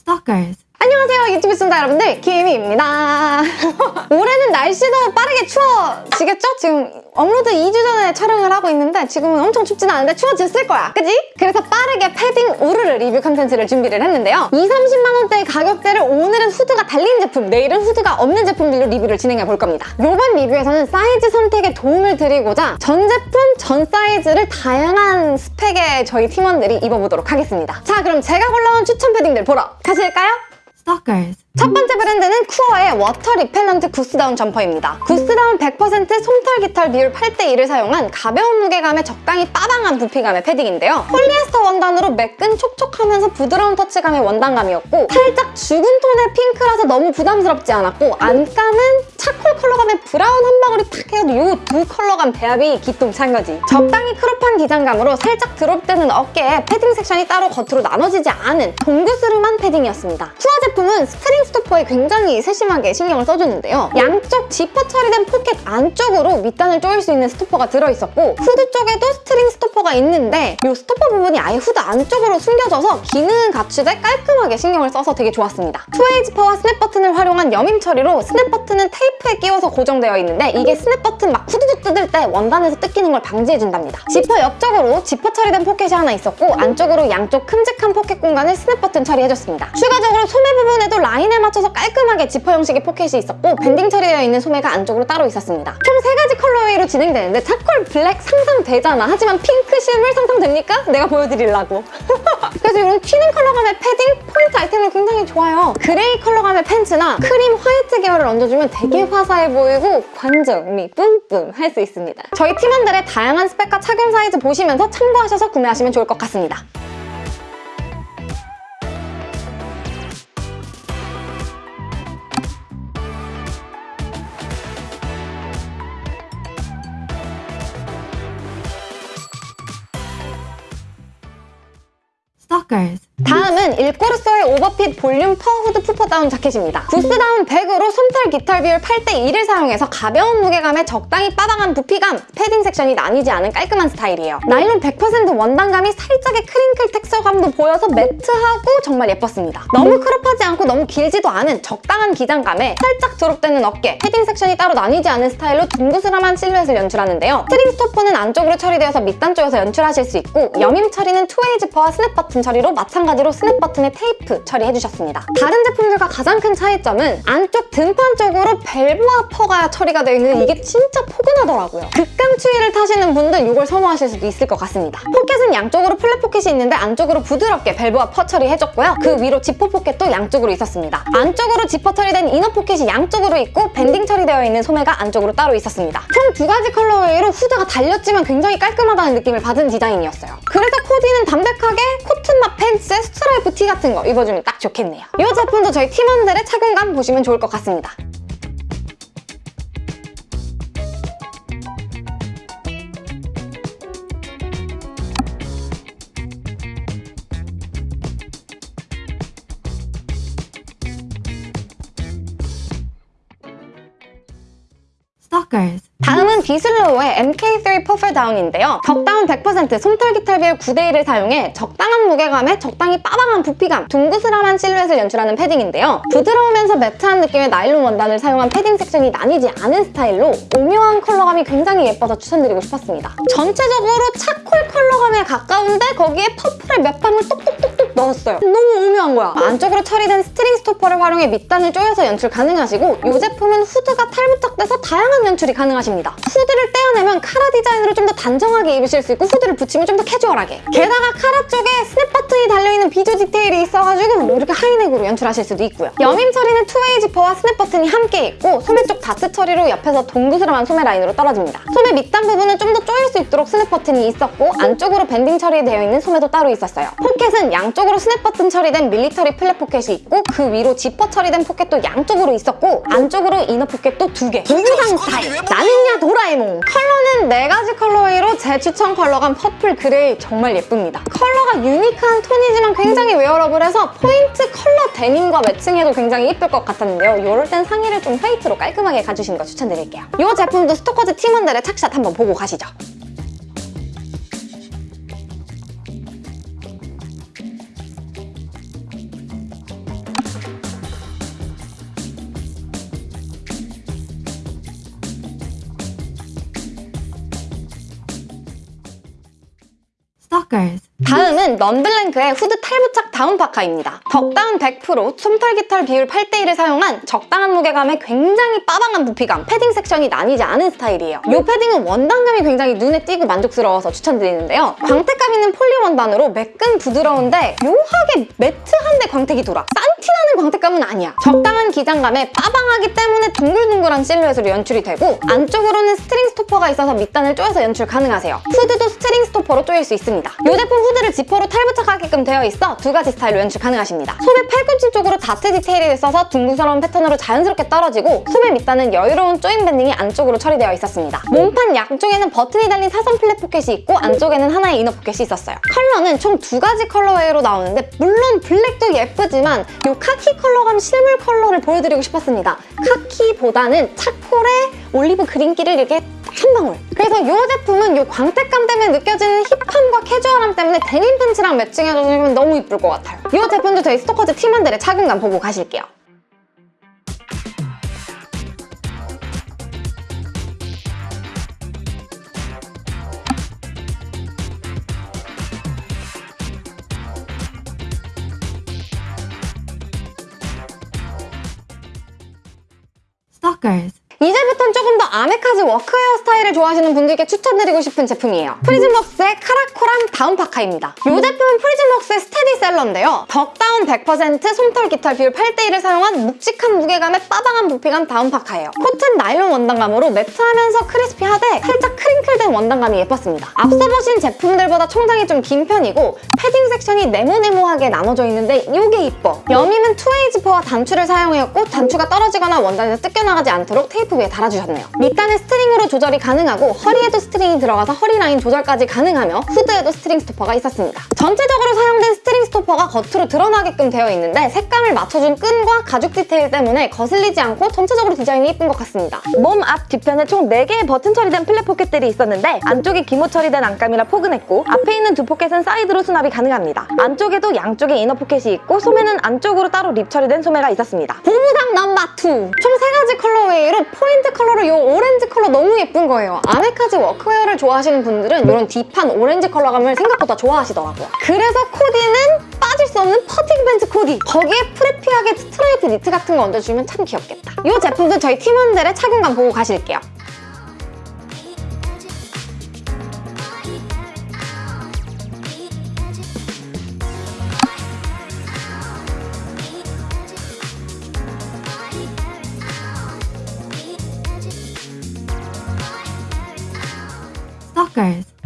Stalkers. 안녕하세요 유튜브 시청자 여러분들 김희입니다 올해는 날씨도 빠르게 추워지겠죠? 지금 업로드 2주 전에 촬영을 하고 있는데 지금은 엄청 춥진 않은데 추워졌을 거야 그지? 그래서 빠르게 패딩 우르르 리뷰 컨텐츠를 준비를 했는데요 2, 30만 원대의 가격대를 오늘은 후드가 달린 제품 내일은 후드가 없는 제품들로 리뷰를 진행해 볼 겁니다 이번 리뷰에서는 사이즈 선택에 도움을 드리고자 전 제품 전 사이즈를 다양한 스펙의 저희 팀원들이 입어보도록 하겠습니다 자 그럼 제가 골라온 추천 패딩들 보러 가실까요? Stalkers. 첫 번째 브랜드는 쿠어의 water repellent goose down 점퍼입니다. goose down 100% 솜털 깃털 비율 8대1을 사용한 가벼운 무게감에 적당히 빠방한 부피감의 패딩인데요. 폴리에스터 원단으로 매끈 촉촉하면서 부드러운 터치감의 원단감이었고 살짝 죽은 톤의 핑크라서 너무 부담스럽지 않았고 안감은 charcoal 컬러감의 브라운 한 방울이 탁 해도 이 두 컬러감 배합이 기똥찬 거지. 적당히 crop한 기장감으로 살짝 drop되는 어깨에 패딩 섹션이 따로 겉으로 나눠지지 않은 동그스름한 패딩이었습니다. 쿠어 제품은 string stopper에 굉장히 세심하게 신경을 써주는데요. 양쪽 지퍼 처리된 포켓 안쪽으로 밑단을 조일 수 있는 stopper가 들어있었고 후드 쪽에도 string stopper가 있는데 이 stopper 부분이 아예 후드 안쪽으로 숨겨져서 기능은 갖추되 깔끔하게 신경을 써서 되게 좋았습니다. two-way 지퍼와 스냅 버튼을 활용한 여밈 처리로 스냅 버튼은 테이프에 끼워서 고정되어 있는데 이게 스냅 버튼 막 후두둑 뜯을 때 원단에서 뜯기는 걸 방지해준답니다. 지퍼 옆쪽으로 지퍼 처리된 포켓이 하나 있었고 안쪽으로 양쪽 큼직한 포켓 공간을 스냅 버튼 처리해줬습니다. 추가적으로 소매 부분에도 라인에 맞춰서 깔끔하게 지퍼 형식의 포켓이 있었고 banding 처리되어 있는 소매가 안쪽으로 따로 있었습니다. 총 세 가지 colorway로 진행되는데 charcoal 블랙 상상되잖아. 하지만 핑크 실물 상상됩니까? 내가 보여드리려고. 그래서 이런 튀는 컬러감의 패딩 포인트 아이템이 굉장히 좋아요. 그레이 컬러감의 팬츠나 크림 화이트 계열을 얹어주면 되게 화사해 보이고 관종미 뿜뿜 할 수 있습니다. 저희 팀원들의 다양한 스펙과 착용 사이즈 보시면서 참고하셔서 구매하시면 좋을 것 같습니다. Stalkers. 다음은 일꼬르소의 overfit 볼륨 fur 후드 puffer down 자켓입니다. goose down 100으로 솜털 깃털 비율 8대1을 사용해서 가벼운 무게감에 적당히 빠방한 부피감, 패딩 섹션이 나뉘지 않은 깔끔한 스타일이에요. 나일론 100% 원단감이 살짝의 crinkle texture감도 보여서 매트하고 정말 예뻤습니다. 너무 crop하지 않고 너무 길지도 않은 적당한 기장감에 살짝 drop되는 어깨, 패딩 섹션이 따로 나뉘지 않은 스타일로 둥그스름한 실루엣을 연출하는데요. string stopper는 안쪽으로 처리되어서 밑단 쪽에서 연출하실 수 있고 여밈 처리는 two-way 지퍼와 스냅 버튼 처리로 마찬가지로 스냅 버튼 에 테이프 처리해주셨습니다. 다른 제품들과 가장 큰 차이점은 안쪽 등판 쪽으로 velboa fur가 처리가 되어 있는데 이게 진짜 포근하더라고요. 극강 추위를 타시는 분들 이걸 선호하실 수도 있을 것 같습니다. 포켓은 양쪽으로 flap 포켓이 있는데 안쪽으로 부드럽게 velboa fur 처리해줬고요. 그 위로 지퍼 포켓도 양쪽으로 있었습니다. 안쪽으로 지퍼 처리된 inner 포켓이 양쪽으로 있고 banding 처리되어 있는 소매가 안쪽으로 따로 있었습니다. 총 두 가지 colorway로 후드가 달렸지만 굉장히 깔끔하다는 느낌을 받은 디자인이었어요. 그래서 코디는 담백하게 cotton 맛 팬츠에 스트라이프 티 같은 거 입어주면 딱 좋겠네요. 이 제품도 저희 팀원들의 착용감 보시면 좋을 것 같습니다. Stalkers. 다음은 비슬로우의 MK3 puffer down인데요. 적당한 100% 솜털 깃털 비율 9대1을 사용해 적당한 무게감에 적당히 빠방한 부피감, 둥그스름한 실루엣을 연출하는 패딩인데요. 부드러우면서 매트한 느낌의 나일론 원단을 사용한 패딩 섹션이 나뉘지 않은 스타일로 오묘한 컬러감이 굉장히 예뻐서 추천드리고 싶었습니다. 전체적으로 charcoal 컬러감에 가까운데 거기에 퍼플의 몇 방울 똑똑똑똑 넣었어요. 너무 오묘한 거야. 안쪽으로 처리된 string stopper를 활용해 밑단을 조여서 연출 가능하시고 이 제품은 후드가 탈부착돼서 다양한 연출이 가능하십니다. 후드를 떼어내면 카라 디자인으로 좀 더 단정하게 입으실 수 있고 후드를 붙이면 좀 더 캐주얼하게 게다가 카라 쪽에 스냅 버튼이 달려있는 비조 디테일이 있어가지고 뭐 이렇게 high neck으로 연출하실 수도 있고요. 여밈 처리는 two-way 지퍼와 스냅 버튼이 함께 있고 소매 쪽 다트 처리로 옆에서 동그스름한 소매 라인으로 떨어집니다. 소매 밑단 부분은 좀 더 조일 수 있도록 스냅 버튼이 있었고 안쪽으로 banding 처리되어 있는 소매도 따로 있었어요. 포켓은 양쪽으로 스냅 버튼 처리된 military flap 포켓이 있고 그 위로 지퍼 처리된 포켓도 양쪽으로 있었고 안쪽으로 inner 포켓도 두 개. 동상 스타일. 나는야 도라에몽. 컬러는 네 가지 colorway로 제 추천 컬러감 purple gray 정말 예쁩니다. 컬러가 unique한 톤이지만 굉장히 wearable해서 포인트 컬러 데님과 matching해도 굉장히 예쁠 것 같았는데요. 이럴 땐 상의를 좀 화이트로 깔끔하게 가주시는 거 추천드릴게요. 이 제품도 스토커즈 팀원들의 착샷 한번 보고 가시죠. Stalkers. 다음은 넌블랭크의 후드 탈부착 다운 파카입니다. 덕다운 100%, 솜털 깃털 비율 8대1을 사용한 적당한 무게감에 굉장히 빠방한 부피감, 패딩 섹션이 나뉘지 않은 스타일이에요. 이 패딩은 원단감이 굉장히 눈에 띄고 만족스러워서 추천드리는데요. 광택감 있는 폴리 원단으로 매끈 부드러운데 묘하게 matte한데 광택이 돌아. 싼티나는 광택감은 아니야. 적당한 기장감에 빠방하기 때문에 둥글둥글한 실루엣으로 연출이 되고 안쪽으로는 스트링 스토퍼가 있어서 밑단을 조여서 연출 가능하세요. 후드도 스트링 스토퍼로 조일 수 있습니다. 이 제품 후드를 지퍼로 탈부착하게끔 되어 있어 두 가지 스타일로 연출 가능하십니다. 소매 팔꿈치 쪽으로 다트 디테일이 있어서 둥근스러운 패턴으로 자연스럽게 떨어지고 소매 밑단은 여유로운 조인 밴딩이 안쪽으로 처리되어 있었습니다. 몸판 양쪽에는 버튼이 달린 사선 flap 포켓이 있고 안쪽에는 하나의 inner 포켓이 있었어요. 컬러는 총 두 가지 colorway로 나오는데 물론 블랙도 예쁘지만 이 카키 컬러감 실물 컬러를 보여드리고 싶었습니다. 카키보다는 차콜의 올리브 그린기를 이렇게 한 방울. 그래서 이 제품은 이 광택감 때문에 느껴지는 hip함과 캐주얼함 때문에 데님 팬츠랑 매칭해주면 너무 이쁠 것 같아요. 이 제품도 저희 스토커즈 팀원들의 착용감 보고 가실게요. Stalkers. 이제부터는 조금 더 아메카지 워크웨어 스타일을 좋아하시는 분들께 추천드리고 싶은 제품이에요. 프리즘웍스의 카라코람 다운 파카입니다. 이 제품은 프리즘웍스의 스테디셀러인데요. 덕다운 100% 솜털 깃털 비율 8대1을 사용한 묵직한 무게감의 빠방한 부피감 다운 파카예요. 코튼 나일론 원단감으로 matte하면서 crispy하되 살짝 crinkle된 원단감이 예뻤습니다. 앞서 보신 제품들보다 총장이 좀 긴 편이고 섹션이 네모네모하게 나눠져 있는데 이게 이뻐. 여밈은 two-way 지퍼와 단추를 사용하였고 단추가 떨어지거나 원단에서 뜯겨나가지 않도록 테이프 위에 달아주셨네요. 밑단은 스트링으로 조절이 가능하고 허리에도 스트링이 들어가서 허리 라인 조절까지 가능하며 후드에도 스트링 스토퍼가 있었습니다. 전체적으로 사용된 스트링 스토퍼가 겉으로 드러나게끔 되어 있는데 색감을 맞춰준 끈과 가죽 디테일 때문에 거슬리지 않고 전체적으로 디자인이 예쁜 것 같습니다. 몸 앞 뒤편에 총 4개의 버튼 처리된 flap 포켓들이 있었는데 안쪽이 기모 처리된 안감이라 포근했고 앞에 있는 두 포켓은 사이드로 수납이 가능합니다. 안쪽에도 양쪽에 inner 포켓이 있고 소매는 안쪽으로 따로 rib 처리된 소매가 있었습니다. 보부상 넘버 2! 총 3가지 colorway로 포인트 컬러로 이 오렌지 컬러 너무 예쁜 거예요. 아메카지 workwear를 좋아하시는 분들은 이런 deep한 오렌지 컬러감을 생각보다 좋아하시더라고요. 그래서 코디는 빠질 수 없는 fatigue 팬츠 코디. 거기에 preppy하게 스트라이프 니트 같은 거 얹어주면 참 귀엽겠다. 이 제품도 저희 팀원들의 착용감 보고 가실게요.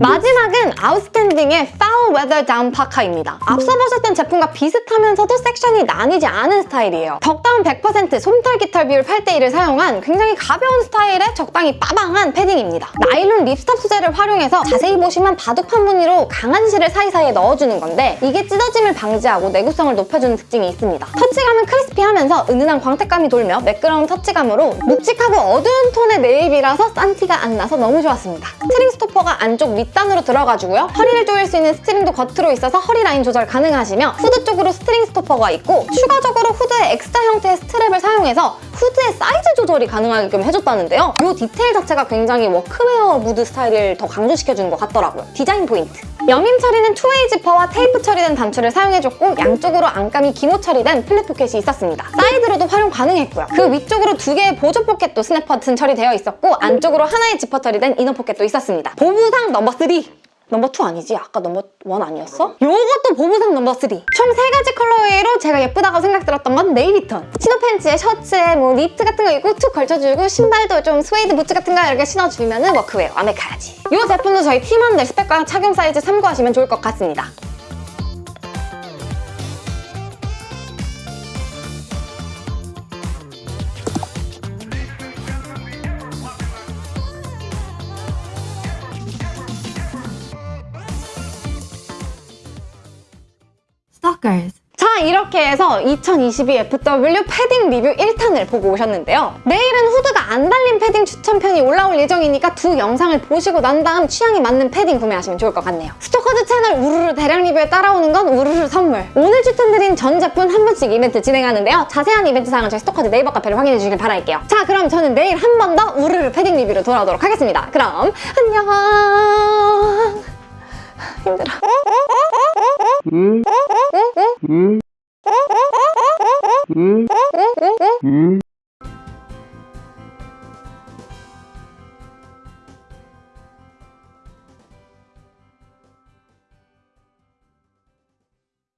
마지막은 아웃스탠딩의 Foul Weather Down 파카입니다. 앞서 보셨던 제품과 비슷하면서도 섹션이 나뉘지 않은 스타일이에요. 덕다운 100% 솜털 깃털 비율 8대1을 사용한 굉장히 가벼운 스타일의 적당히 빠방한 패딩입니다. 나일론 ripstop 소재를 활용해서 자세히 보시면 바둑판 무늬로 강한 실을 사이사이에 넣어주는 건데 이게 찢어짐을 방지하고 내구성을 높여주는 특징이 있습니다. 터치감은 crispy하면서 은은한 광택감이 돌며 매끄러운 터치감으로 묵직하고 어두운 톤의 네이비라서 싼 티가 안 나서 너무 좋았습니다. 스트링 스토퍼가 안쪽 밑단으로 들어가지고요. 허리를 조일 수 있는 스트링 도 겉으로 있어서 허리 라인 조절 가능하시며 후드 쪽으로 스트링 스토퍼가 있고 추가적으로 후드에 X자 형태의 스트랩을 사용해서 후드의 사이즈 조절이 가능하게끔 해줬다는데요. 이 디테일 자체가 굉장히 워크웨어 무드 스타일을 더 강조시켜주는 것 같더라고요. 디자인 포인트. 여밈 처리는 two-way 지퍼와 테이프 처리된 단추를 사용해줬고 양쪽으로 안감이 기모 처리된 flap 포켓이 있었습니다. 사이드로도 활용 가능했고요. 그 위쪽으로 두 개의 보조 포켓도 스냅 버튼 처리되어 있었고 안쪽으로 하나의 지퍼 처리된 inner 포켓도 있었습니다. 보부상 넘버 3! 넘버 2 아니지? 아까 넘버 1 아니었어? 요것도 보부상 넘버 3! 총 세 가지 colorway로 제가 예쁘다고 생각 들었던 건 네이비톤 chino 팬츠에 셔츠에 뭐 니트 같은 거 입고 툭 걸쳐주고 신발도 좀 스웨이드 부츠 같은 거 이렇게 신어주면 은 workwear 아메카지야 이 제품도 저희 팀원들 스펙과 착용 사이즈 참고하시면 좋을 것 같습니다 Stalkers. 자 이렇게 해서 2022 FW 패딩 리뷰 1탄을 보고 오셨는데요. 내일은 후드가 안 달린 패딩 추천편이 올라올 예정이니까 두 영상을 보시고 난 다음 취향에 맞는 패딩 구매하시면 좋을 것 같네요. 스토커즈 채널 우르르 대량 리뷰에 따라오는 건 우르르 선물. 오늘 추천드린 전 제품 한 분씩 이벤트 진행하는데요. 자세한 이벤트 사항은 저희 스토커즈 네이버 카페를 확인해 주시길 바랄게요. 자 그럼 저는 내일 한 번 더 우르르 패딩 리뷰로 돌아오도록 하겠습니다. 그럼 안녕! 힘들어. 음. 嗯。嗯。